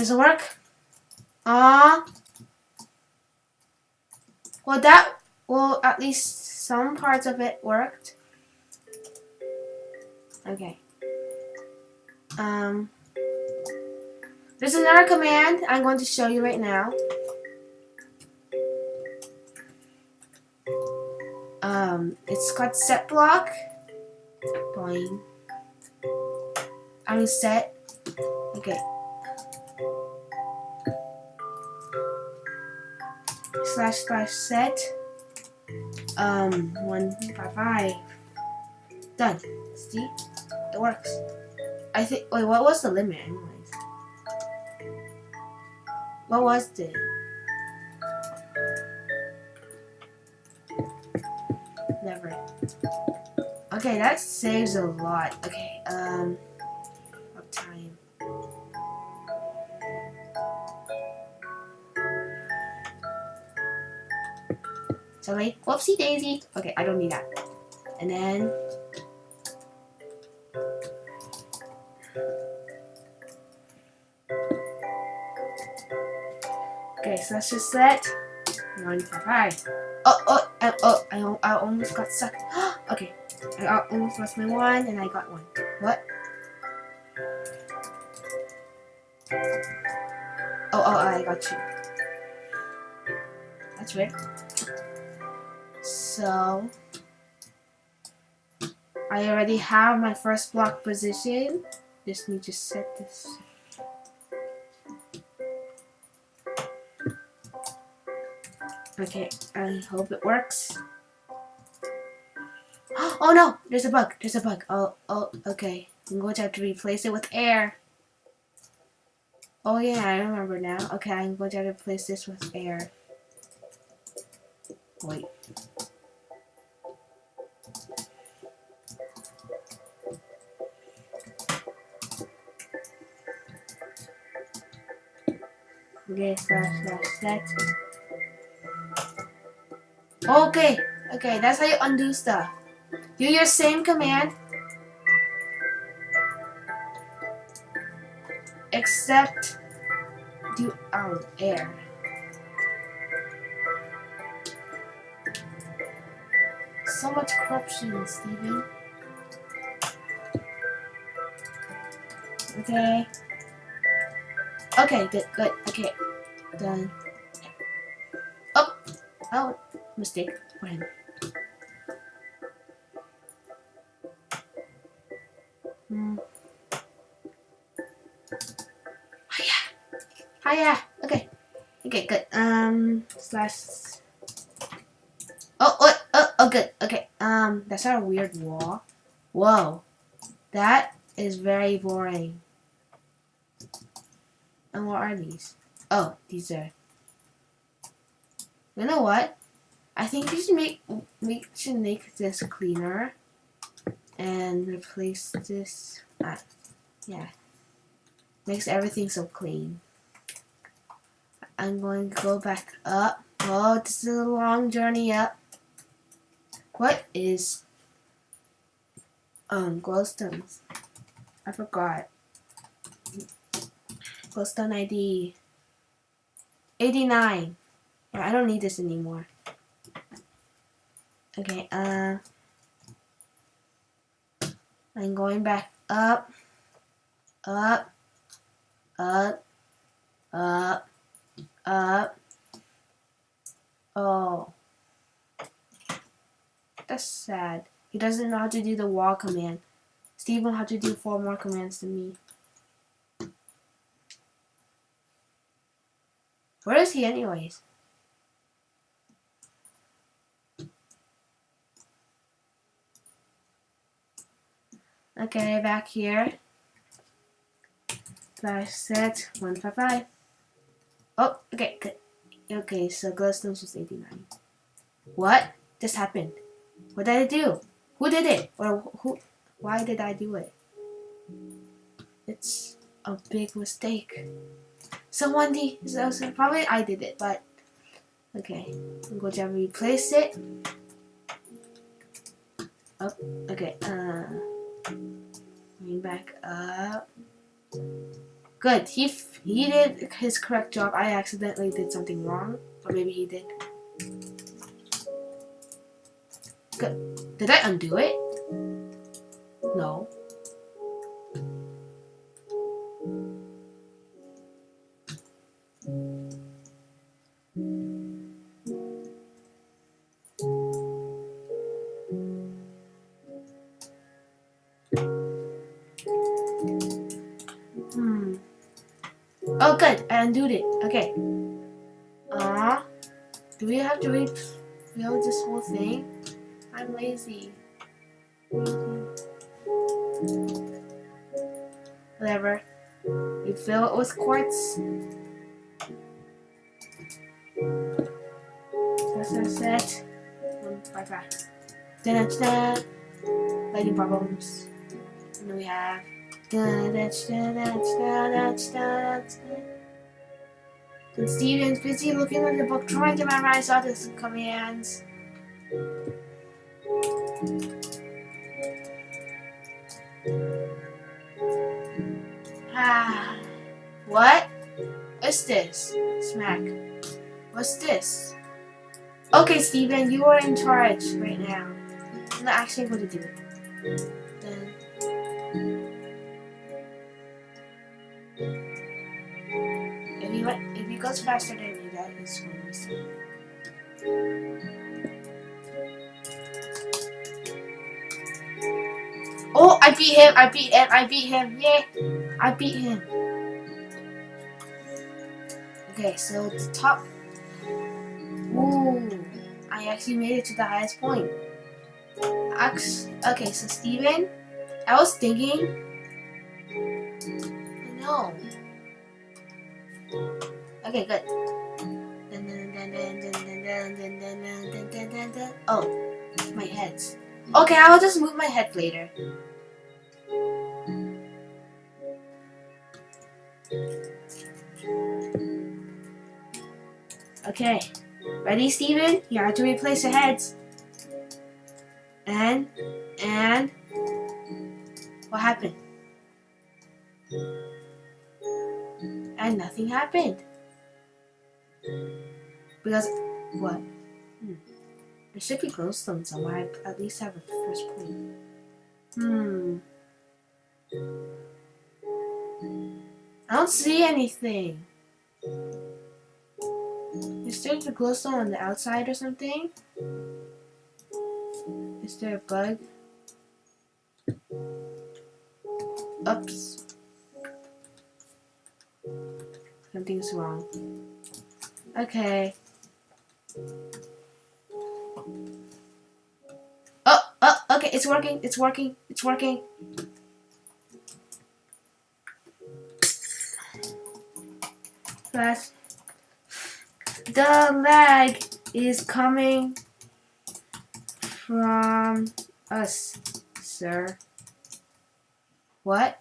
Does it work? Ah. Well, that, well, at least some parts of it worked. Okay. Um, there's another command I'm going to show you right now. Um, it's called set block. Boing. I mean set. Okay. Slash slash set. Um, one five five. Done. See, it works. I think. Wait, what was the limit, anyways? What was the? Never. Okay, that saves a lot. Okay, um, Whoopsie daisy. Okay, I don't need that. And then Okay, so let's just set 155. Oh, oh, oh, oh, I, oh, I almost got stuck. okay, I almost lost my one and I got one. What? Oh, oh, I got two. That's weird. So, I already have my first block position. Just need to set this Okay, I hope it works. Oh no! There's a bug. There's a bug. Oh, oh, okay. I'm going to have to replace it with air. Oh yeah, I remember now. Okay, I'm going to have to replace this with air. Wait. Okay. Okay, that's how you undo stuff. Do your same command, except do um, air. So much corruption, Steven. Okay. Okay, good, good, okay. Done. Oh! Oh! mistake him. Hmm. Hiya! Hiya! Okay. Okay, good. Um, slash... Oh, oh, oh, oh, good. Okay, um, that's not a weird wall. Whoa. That is very boring. And what are these? Oh, these are... You know what? I think we should make we should make this cleaner and replace this. Uh, yeah, makes everything so clean. I'm going to go back up. Oh, this is a long journey up. What is um glowstones? I forgot. Glowstone ID 89. Yeah, I don't need this anymore. Okay, uh, I'm going back up, up, up, up, up. Oh, that's sad. He doesn't know how to do the wall command. Will have to do four more commands than me. Where is he anyways? Okay, back here. Slash set 155. Oh, okay, good. Okay, so glowstones was 89. What just happened? What did I do? Who did it? Or who? Why did I do it? It's a big mistake. Someone did. So, so probably I did it, but okay. I'm going to replace it. Oh, okay. Uh. Going back up. Good. He he did his correct job, I accidentally did something wrong. Or maybe he did. Good. Did I undo it? No. This? I'm lazy. Whatever. You fill it with quartz. That's our set. Bye bye. Da da da. Lighting problems. And then we have. Da da da da da da da da. And Steven's busy looking at the book, trying to memorize all the commands. Ah. What's this? Smack. What's this? Okay, Steven, you are in charge right now. I'm not actually going to do it. Then. If he, if he goes faster than me, that is going to be I beat him, I beat him, I beat him, yeah, I beat him. Okay, so the top, ooh, I actually made it to the highest point. Okay, so Steven, I was thinking, no. Okay, good. Oh, my heads. Okay, I'll just move my head later. Okay. Ready, Steven? You have to replace the heads. And, and, what happened? And nothing happened. Because, what? Hmm. There should be glowstone somewhere. I at least have a first point. Hmm. I don't see anything. Is there a glowstone on the outside or something? Is there a bug? Oops. Something's wrong. Okay. Oh, oh, okay, it's working, it's working, it's working. Fast. The lag is coming from us, sir. What?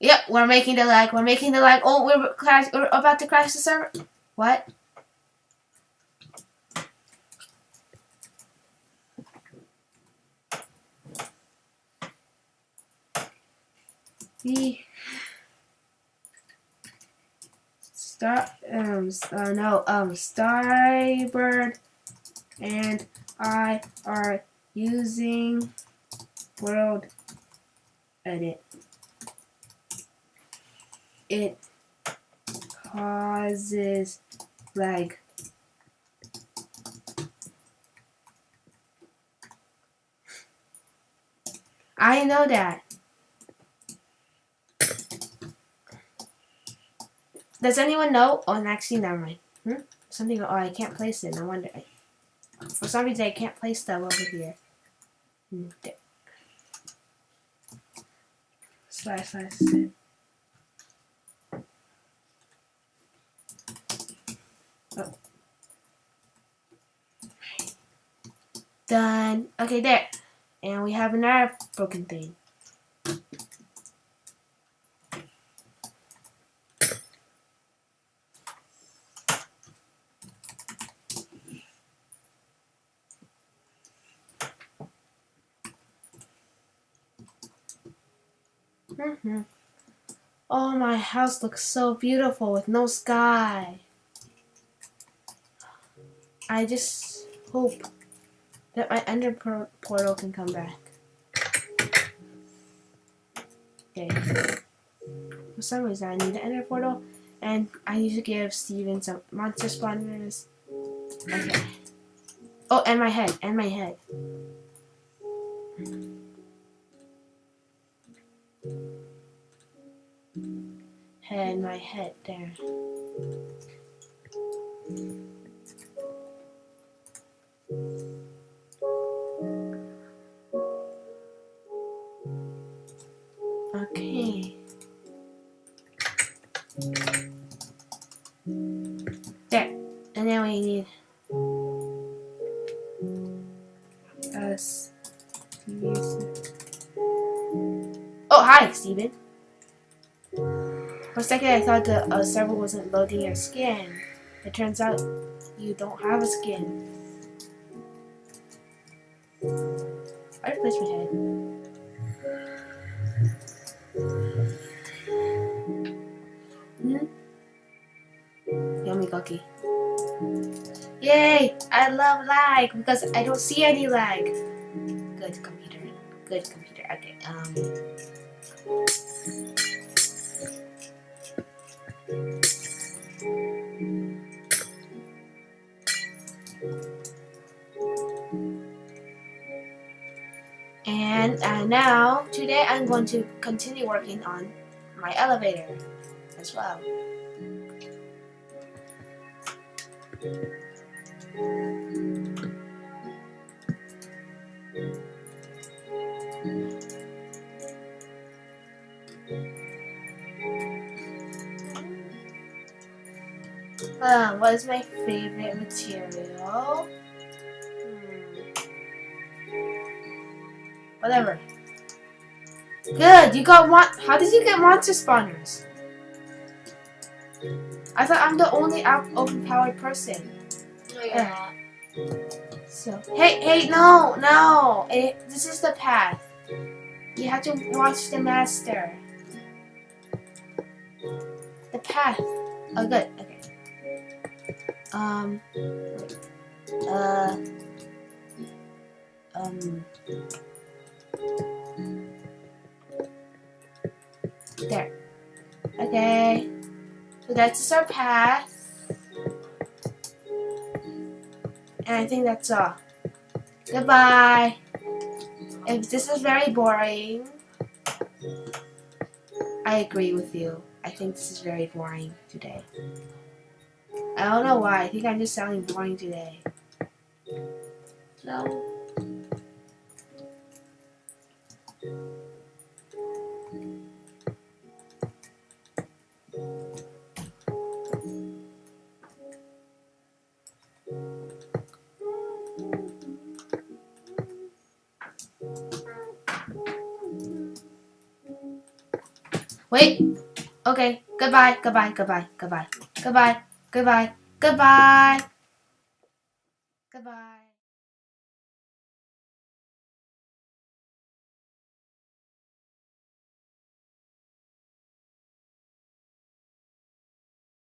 Yep, we're making the lag. We're making the lag. Oh, we're crash. We're about to crash the server. What? The star um uh, no um Starbird and I are using World Edit. It causes lag. I know that. Does anyone know? Oh, actually, never mind. Hmm? Something. Oh, I can't place it. No wonder. For some reason, I can't place stuff over here. Hmm, there. Slash slash. Oh. Done. Okay, there. And we have another broken thing. Hmm Oh, my house looks so beautiful with no sky. I just hope that my ender portal can come back. Okay. For some reason, I need an ender portal, and I need to give Steven some monster spawners. Okay. Oh, and my head, and my head. Head, my head, there. Okay. There. And now we need us. Oh, hi, Steven. For a second, I thought the uh, server wasn't loading your skin. It turns out you don't have a skin. I replaced my head. Hmm? Yummy cookie. Yay! I love lag because I don't see any lag. Good computer. Good computer. Okay. Um. And uh, now, today I'm going to continue working on my elevator as well. Uh, what is my favorite material? Whatever. Good, you got one. How did you get monster spawners? I thought I'm the only overpowered person. No, you're not. So, hey, hey, no, no. It, this is the path. You have to watch the master. The path. Oh, good. Okay. Um. Uh. Um. That's our path. And I think that's all. Goodbye. If this is very boring, I agree with you. I think this is very boring today. I don't know why. I think I'm just sounding boring today. So. Wait. Okay. Goodbye. Goodbye. Goodbye. Goodbye. Goodbye. Goodbye. Goodbye.